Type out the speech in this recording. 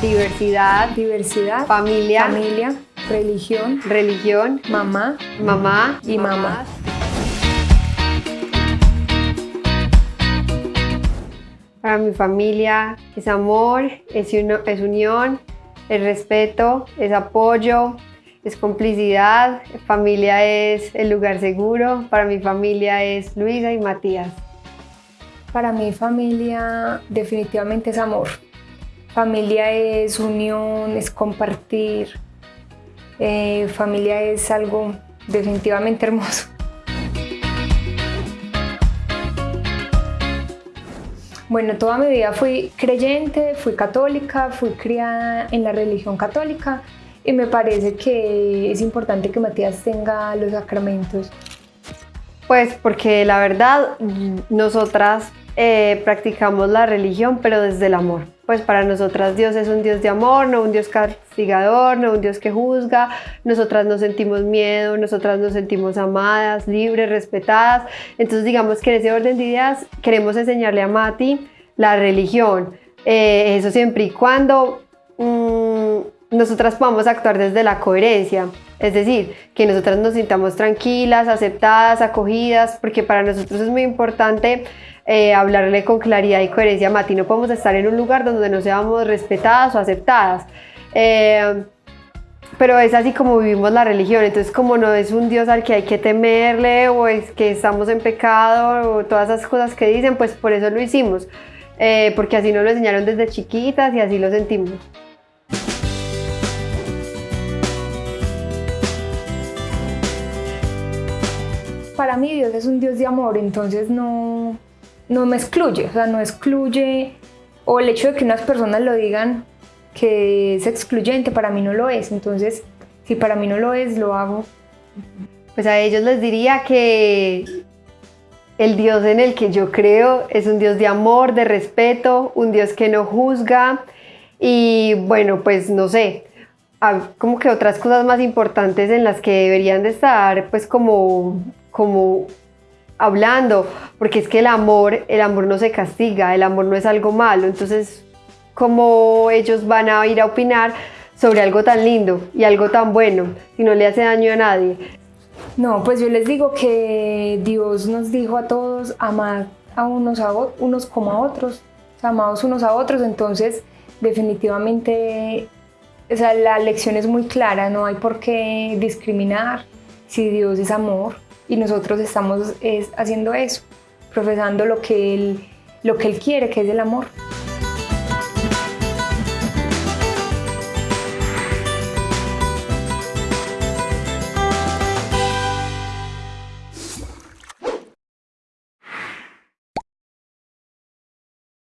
diversidad, diversidad, familia, familia, religión, religión, mamá, mamá y mamá. Para mi familia es amor, es, uno- es unión, es respeto, es apoyo, es complicidad. Familia es el lugar seguro. Para mi familia es Luisa y Matías. Para mí familia definitivamente es amor. Familia es unión, es compartir. Eh, familia es algo definitivamente hermoso. Bueno, toda mi vida fui creyente, fui católica, fui criada en la religión católica y me parece que es importante que Matías tenga los sacramentos. Pues porque la verdad, nosotras eh, practicamos la religión, pero desde el amor. Pues para nosotras Dios es un Dios de amor, no un Dios castigador, no un Dios que juzga. Nosotras no sentimos miedo, nosotras nos sentimos amadas, libres, respetadas. Entonces digamos que en ese orden de ideas queremos enseñarle a Mati la religión. Eh, eso siempre y cuando mm, nosotras podamos actuar desde la coherencia. Es decir, que nosotras nos sintamos tranquilas, aceptadas, acogidas, porque para nosotros es muy importante eh, hablarle con claridad y coherencia a Mati. No podemos estar en un lugar donde no seamos respetadas o aceptadas. Eh, pero es así como vivimos la religión, entonces como no es un Dios al que hay que temerle o es que estamos en pecado o todas esas cosas que dicen, pues por eso lo hicimos, eh, porque así nos lo enseñaron desde chiquitas y así lo sentimos. Para mí Dios es un Dios de amor, entonces no, no me excluye, o sea, no excluye, o el hecho de que unas personas lo digan que es excluyente, para mí no lo es, entonces si para mí no lo es, lo hago. Pues a ellos les diría que el Dios en el que yo creo es un Dios de amor, de respeto, un Dios que no juzga y bueno, pues no sé, como que otras cosas más importantes en las que deberían de estar pues como como hablando, porque es que el amor, el amor no se castiga, el amor no es algo malo, entonces cómo ellos van a ir a opinar sobre algo tan lindo y algo tan bueno si no le hace daño a nadie. No, pues yo les digo que Dios nos dijo a todos amar a unos, a unos como a otros, amados unos a otros, entonces definitivamente o sea, la lección es muy clara, no hay por qué discriminar. Si Dios es amor y nosotros estamos es, haciendo eso, profesando lo que, él, lo que Él quiere, que es el amor.